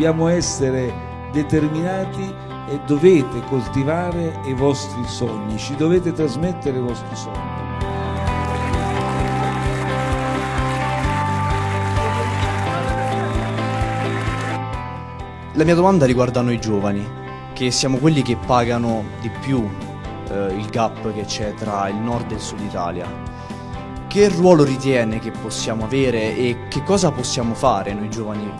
dobbiamo essere determinati e dovete coltivare i vostri sogni, ci dovete trasmettere i vostri sogni. La mia domanda riguarda noi giovani, che siamo quelli che pagano di più eh, il gap che c'è tra il nord e il sud Italia. Che ruolo ritiene che possiamo avere e che cosa possiamo fare noi giovani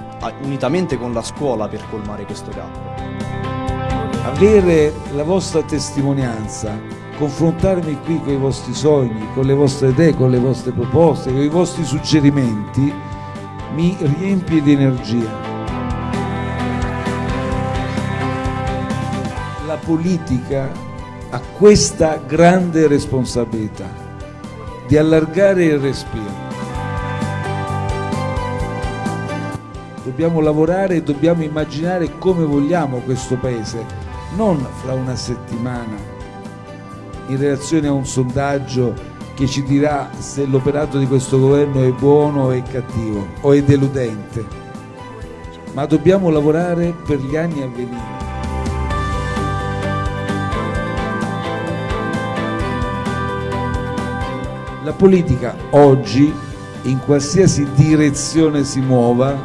unitamente con la scuola per colmare questo gap? Avere la vostra testimonianza, confrontarmi qui con i vostri sogni, con le vostre idee, con le vostre proposte, con i vostri suggerimenti, mi riempie di energia. La politica ha questa grande responsabilità di allargare il respiro. Dobbiamo lavorare e dobbiamo immaginare come vogliamo questo Paese, non fra una settimana, in relazione a un sondaggio che ci dirà se l'operato di questo governo è buono o è cattivo o è deludente, ma dobbiamo lavorare per gli anni a venire. La politica oggi, in qualsiasi direzione si muova,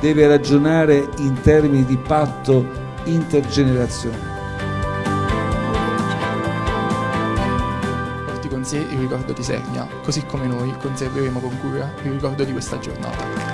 deve ragionare in termini di patto intergenerazionale. Porti con sé il ricordo di Sernia, così come noi conserveremo con cura il ricordo di questa giornata.